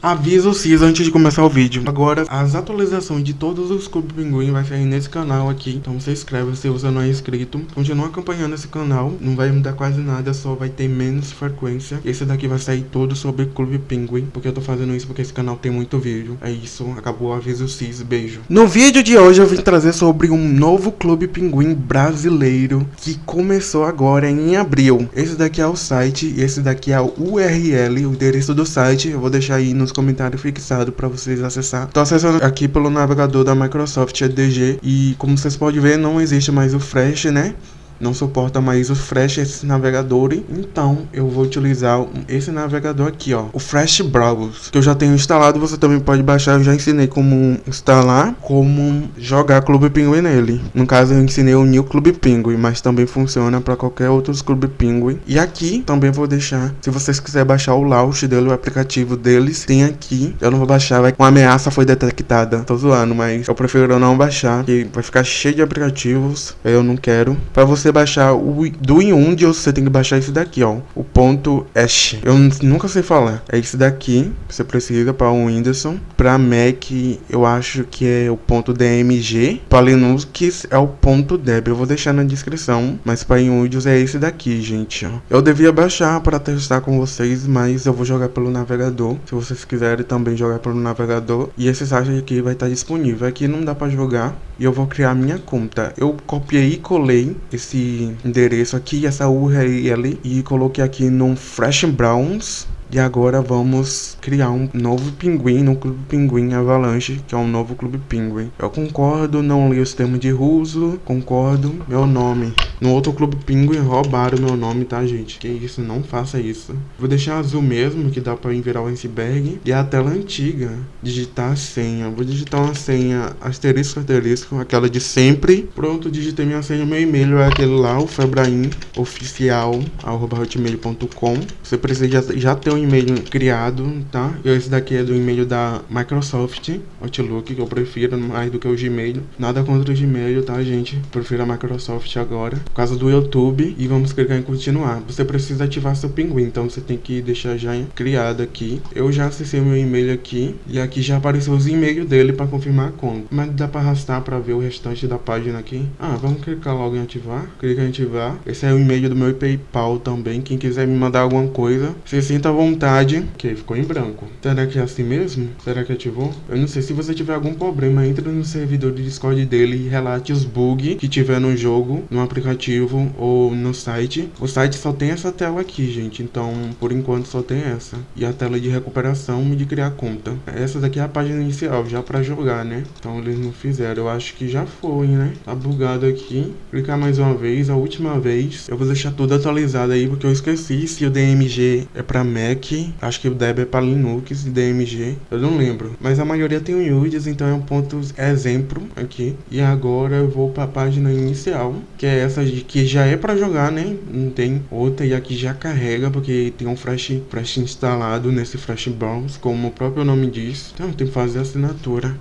Aviso CIS antes de começar o vídeo. Agora, as atualizações de todos os Clube Pinguim vai sair nesse canal aqui. Então você inscreve se você não é inscrito. Continua acompanhando esse canal. Não vai mudar quase nada, só vai ter menos frequência. Esse daqui vai sair todo sobre Clube Pinguim. Porque eu tô fazendo isso porque esse canal tem muito vídeo. É isso, acabou o aviso CIS. Beijo. No vídeo de hoje eu vim trazer sobre um novo Clube Pinguim brasileiro que começou agora em abril. Esse daqui é o site e esse daqui é o URL, o endereço do site. Eu vou deixar aí no nos comentários fixado para vocês acessar. Tô acessando aqui pelo navegador da Microsoft EDG e como vocês podem ver não existe mais o Flash, né? Não suporta mais o Flash esse navegador, então eu vou utilizar esse navegador aqui, ó, o Flash Browser, que eu já tenho instalado, você também pode baixar, eu já ensinei como instalar, como jogar Clube Penguin nele. No caso eu ensinei o New Clube Penguin, mas também funciona para qualquer outro Clube Penguin. E aqui também vou deixar, se vocês quiserem baixar o launch dele, o aplicativo deles, tem aqui. Eu não vou baixar, vai uma ameaça foi detectada. Tô zoando, mas eu prefiro não baixar, que vai ficar cheio de aplicativos, eu não quero. Para você você baixar o do Windows, você tem que baixar esse daqui, ó. O ponto Ash. Eu nunca sei falar. É esse daqui. Você precisa para o Windows. Para Mac, eu acho que é o ponto DMG. Para Linux é o ponto Deb. Eu vou deixar na descrição. Mas para Windows é esse daqui, gente. Ó. Eu devia baixar para testar com vocês, mas eu vou jogar pelo navegador. Se vocês quiserem também jogar pelo navegador. E esse site aqui vai estar disponível. Aqui não dá para jogar. E eu vou criar minha conta. Eu copiei e colei esse esse endereço aqui, essa URL e coloquei aqui no Fresh Browns e agora vamos criar um novo pinguim no Clube Pinguim Avalanche, que é um novo Clube Pinguim. Eu concordo, não li os termos de uso, concordo, meu nome. No outro Clube Pinguim roubaram meu nome, tá, gente? Que isso, não faça isso. Vou deixar azul mesmo, que dá pra virar o iceberg. E a tela antiga, digitar a senha. Vou digitar uma senha asterisco, asterisco, aquela de sempre. Pronto, digitei minha senha, meu e-mail é aquele lá, o febraim oficial, arroba hotmail.com. Você precisa já, já ter um um e-mail criado, tá? Esse daqui é do e-mail da Microsoft Outlook, que eu prefiro mais do que o Gmail. Nada contra o Gmail, tá, gente? Prefiro a Microsoft agora. Por causa do YouTube. E vamos clicar em continuar. Você precisa ativar seu pinguim, então você tem que deixar já criado aqui. Eu já acessei meu e-mail aqui. E aqui já apareceu os e-mails dele para confirmar a conta. Mas dá para arrastar para ver o restante da página aqui. Ah, vamos clicar logo em ativar. Clica em ativar. Esse é o e-mail do meu PayPal também. Quem quiser me mandar alguma coisa, se sinta à vontade vontade. Ok, ficou em branco. Será que é assim mesmo? Será que ativou? Eu não sei. Se você tiver algum problema, entre no servidor de Discord dele e relate os bugs que tiver no jogo, no aplicativo ou no site. O site só tem essa tela aqui, gente. Então, por enquanto, só tem essa. E a tela de recuperação e de criar conta. Essa daqui é a página inicial, já pra jogar, né? Então, eles não fizeram. Eu acho que já foi, né? Tá bugado aqui. Clicar mais uma vez, a última vez. Eu vou deixar tudo atualizado aí, porque eu esqueci se o DMG é pra Mac Mac, acho que o Deb é para Linux e DMG, eu não lembro. Mas a maioria tem o UIDs, então é um ponto exemplo aqui. E agora eu vou para a página inicial, que é essa de que já é para jogar, né? Não tem outra e aqui já carrega, porque tem um Flash, Flash instalado nesse Flash Browse, como o próprio nome diz. Então tem que fazer assinatura.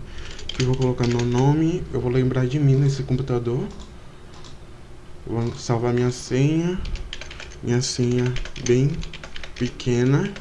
Aqui eu vou colocar meu nome, eu vou lembrar de mim nesse computador. Vou salvar minha senha. Minha senha bem pequena.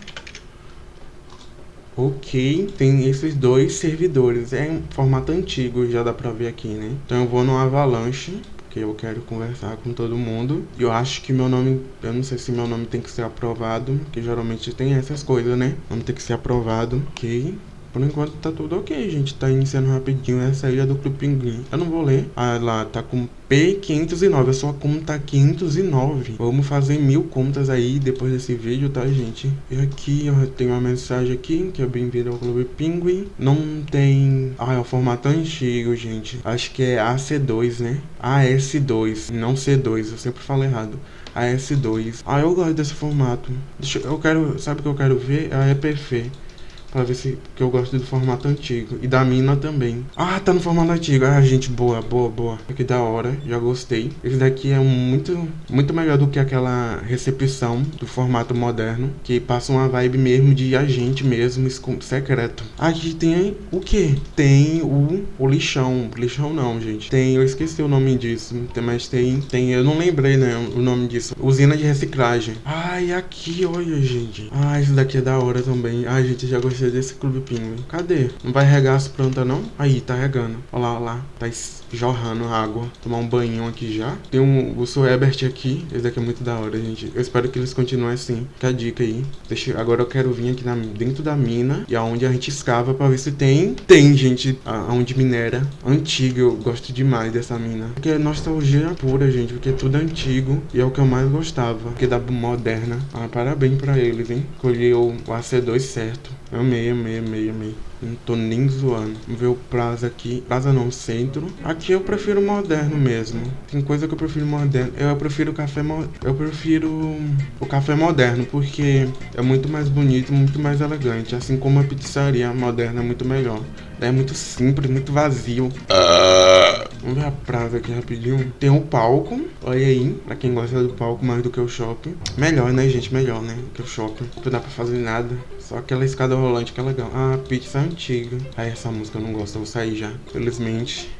Ok, tem esses dois servidores, é em formato antigo, já dá pra ver aqui, né? Então eu vou no Avalanche, porque eu quero conversar com todo mundo. E eu acho que meu nome, eu não sei se meu nome tem que ser aprovado, que geralmente tem essas coisas, né? Nome tem que ser aprovado, ok. Por enquanto tá tudo ok, gente. Tá iniciando rapidinho essa ilha do Clube Pinguim. Eu não vou ler. Ah, lá tá com P509. A sua conta 509. Vamos fazer mil contas aí depois desse vídeo, tá, gente? E aqui, ó, tem uma mensagem aqui, que é bem-vindo ao Clube Pinguim. Não tem... Ah, é o formato antigo, gente. Acho que é AC2, né? AS2, não C2. Eu sempre falo errado. AS2. Ah, eu gosto desse formato. Deixa, eu quero... Sabe o que eu quero ver? É a EPF. Pra ver se... que eu gosto do formato antigo. E da mina também. Ah, tá no formato antigo. Ah, gente, boa, boa, boa. Que da hora. Já gostei. Esse daqui é muito... Muito melhor do que aquela recepção do formato moderno. Que passa uma vibe mesmo de agente mesmo, secreto. Aqui tem o que? Tem o, o lixão. Lixão não, gente. Tem... Eu esqueci o nome disso. Mas tem... Tem... Eu não lembrei, né? O nome disso. Usina de reciclagem. Ai, aqui, olha, gente. Ah, esse daqui é da hora também. Ai, gente, já gostei desse Clube Pinguim. Cadê? Não vai regar as plantas, não? Aí, tá regando. Olha lá, olha lá. Tá jorrando água. Tomar um banho aqui já. Tem um, o Suebert aqui. Esse daqui é muito da hora, gente. Eu espero que eles continuem assim. Fica a dica aí. Deixa, agora eu quero vir aqui na, dentro da mina. E aonde a gente escava pra ver se tem. Tem, gente. Aonde minera. Antiga. Eu gosto demais dessa mina. Porque é nostalgia pura, gente. Porque é tudo antigo. E é o que eu mais gostava. Porque da moderna. Ah, parabéns pra eles, hein. Escolheu o AC2 certo. Amei, amei, amei, amei. Não tô nem zoando. Vamos ver o Plaza aqui. Plaza não, centro. Aqui eu prefiro moderno mesmo. Tem coisa que eu prefiro moderno. Eu prefiro o café mo Eu prefiro o café moderno, porque é muito mais bonito, muito mais elegante. Assim como a pizzaria moderna é muito melhor. É muito simples, muito vazio. Uh... Vamos ver a praça aqui rapidinho. Tem um palco, olha aí, pra quem gosta do palco mais do que o shopping. Melhor, né, gente? Melhor, né? Que o shopping. Não dá pra fazer nada. Só aquela escada rolante que é legal. Ah, pizza antiga. Aí essa música eu não gosto, eu vou sair já. Felizmente.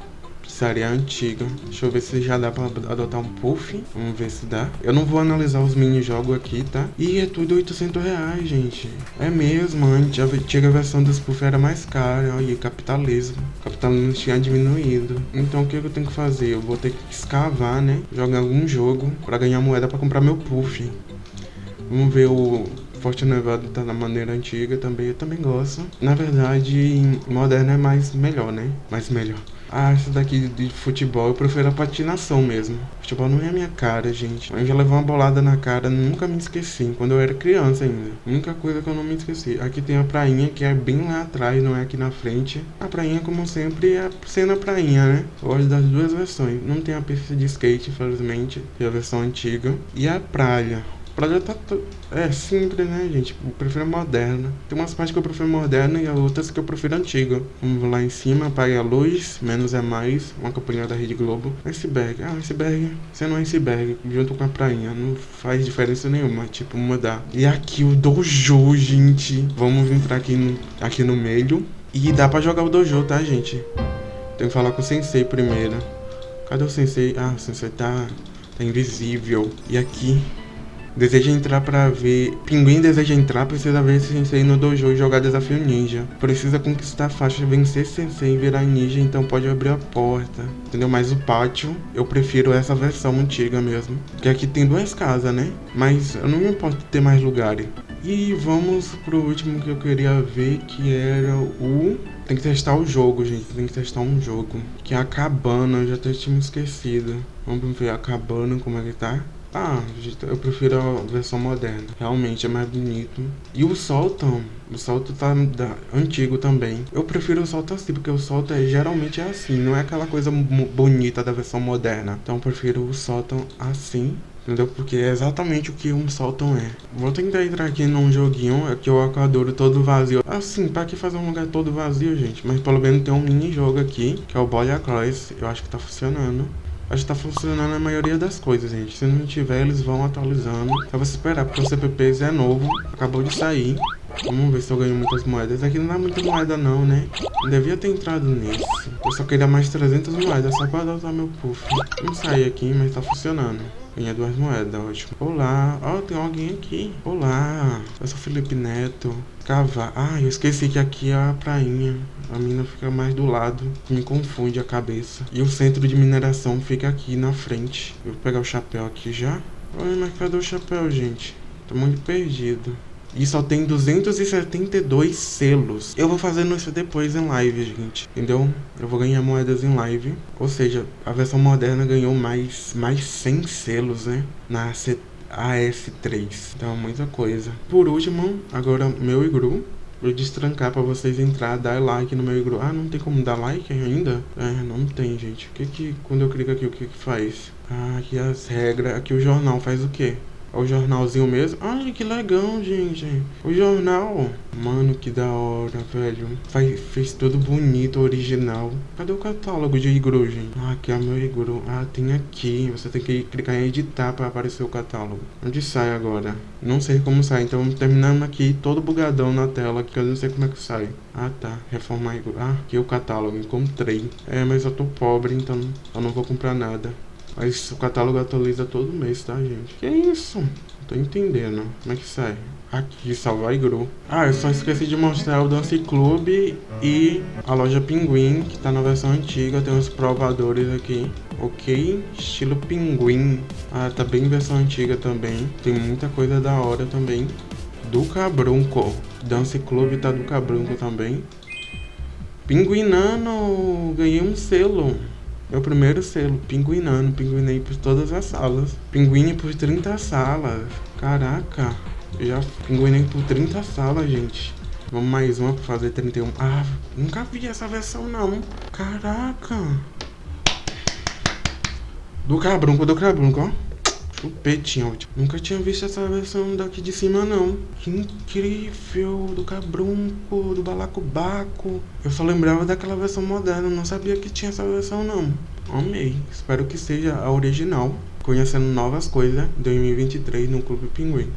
Pizzaria antiga. Deixa eu ver se já dá pra adotar um puff. Vamos ver se dá. Eu não vou analisar os mini-jogos aqui, tá? E é tudo 800 reais, gente. É mesmo, antes a antiga versão dos puff era mais cara. Olha, capitalismo. capitalismo tinha diminuído. Então o que eu tenho que fazer? Eu vou ter que escavar, né? Jogar algum jogo pra ganhar moeda pra comprar meu puff. Vamos ver o Forte Nevado tá na maneira antiga também, eu também gosto. Na verdade, moderno é mais melhor, né? Mais melhor. Ah, essa daqui de futebol eu prefiro a patinação mesmo. Futebol não é a minha cara, gente. Eu já levei uma bolada na cara, nunca me esqueci. Quando eu era criança ainda. Única coisa que eu não me esqueci. Aqui tem a prainha, que é bem lá atrás, não é aqui na frente. A prainha, como sempre, é a prainha, né? Gosto das duas versões. Não tem a pista de skate, infelizmente, que é a versão antiga. E a praia. Praga tá. É simples, né, gente? Eu prefiro moderna. Tem umas partes que eu prefiro moderna e outras que eu prefiro antiga. Vamos lá em cima, apague a luz, menos é mais. Uma campanha da Rede Globo. Iceberg. Ah, iceberg. Sendo um iceberg, junto com a prainha. Não faz diferença nenhuma, tipo, mudar. E aqui o dojo, gente. Vamos entrar aqui no, aqui no meio. E dá pra jogar o dojo, tá, gente? Tem que falar com o sensei primeiro. Cadê o sensei? Ah, o sensei tá, tá invisível. E aqui Deseja entrar para ver. Pinguim deseja entrar, precisa ver Sensei no dojo e jogar desafio ninja. Precisa conquistar a faixa, vencer Sensei e virar ninja, então pode abrir a porta. Entendeu? Mas o pátio, eu prefiro essa versão antiga mesmo. Que aqui tem duas casas, né? Mas eu não me importo ter mais lugares. E vamos pro último que eu queria ver, que era o... Tem que testar o jogo, gente. Tem que testar um jogo. Que é a cabana, eu já até tinha esquecido. Vamos ver a cabana, como é que tá. Ah, eu prefiro a versão moderna. Realmente é mais bonito. E o Solton, o Solto tá da, antigo também. Eu prefiro o Solto assim, porque o Solto é, geralmente é assim. Não é aquela coisa bonita da versão moderna. Então eu prefiro o Solton assim. Entendeu? Porque é exatamente o que um Solton é. Vou tentar entrar aqui num joguinho. Aqui o Aquadoro todo vazio. Assim, pra que fazer um lugar todo vazio, gente? Mas pelo menos tem um mini jogo aqui. Que é o Boy Cross. Eu acho que tá funcionando. Acho que tá funcionando a maioria das coisas, gente. Se não tiver, eles vão atualizando. Só você esperar, porque o CPP é novo. Acabou de sair. Vamos ver se eu ganho muitas moedas. Aqui não dá muita moeda não, né? Eu devia ter entrado nisso. Eu só queria mais 300 moedas, só pra adotar meu puff. Vamos sair aqui, mas tá funcionando. Ganhei duas moedas, ótimo. Olá, ó, oh, tem alguém aqui. Olá, eu sou Felipe Neto. Cavar. Ah, eu esqueci que aqui é a prainha. A mina fica mais do lado, me confunde a cabeça. E o centro de mineração fica aqui na frente. Eu vou pegar o chapéu aqui já. Oi, mas cadê o chapéu, gente? Tô muito perdido. E só tem 272 selos. Eu vou fazendo isso depois em live, gente. Entendeu? Eu vou ganhar moedas em live. Ou seja, a versão moderna ganhou mais, mais 100 selos, né? Na AS3. Então, muita coisa. Por último, agora meu igru. Vou destrancar pra vocês entrar, dar like no meu igru. Ah, não tem como dar like ainda? É, não tem, gente. O que que, quando eu clico aqui, o que que faz? Ah, aqui as regras. Aqui o jornal faz o quê? O jornalzinho mesmo. Ai, que legal, gente. O jornal. Mano, que da hora, velho. Faz, fez tudo bonito, original. Cadê o catálogo de Igru, gente? Ah, aqui é meu Igru. Ah, tem aqui. Você tem que clicar em editar para aparecer o catálogo. Onde sai agora? Não sei como sai. Então, terminando aqui todo bugadão na tela, que eu não sei como é que sai. Ah, tá. Reformar Igru. Ah, aqui é o catálogo. Encontrei. É, mas eu tô pobre, então eu não vou comprar nada. Mas o catálogo atualiza todo mês, tá, gente? Que isso? Tô entendendo. Como é que sai? Aqui, Salva Igru. Ah, eu só esqueci de mostrar o Dance Club e a loja Pinguim, que tá na versão antiga. Tem os provadores aqui. Ok, estilo Pinguim. Ah, tá bem versão antiga também. Tem muita coisa da hora também. Do Cabrunco. Dance Club tá do Cabrunco também. Pinguinano, ganhei um selo. Meu primeiro selo, pinguinando, pinguinei por todas as salas. Pinguine por 30 salas. Caraca, já pinguinei por 30 salas, gente. Vamos mais uma pra fazer 31. Ah, nunca vi essa versão não. Caraca. Do cabrunco, do cabrunco, ó. Chupetinho, nunca tinha visto essa versão daqui de cima não. Que incrível, do cabrunco, do balacobaco. Eu só lembrava daquela versão moderna, não sabia que tinha essa versão não. Amei, espero que seja a original. Conhecendo novas coisas em 2023 no Clube Pinguim.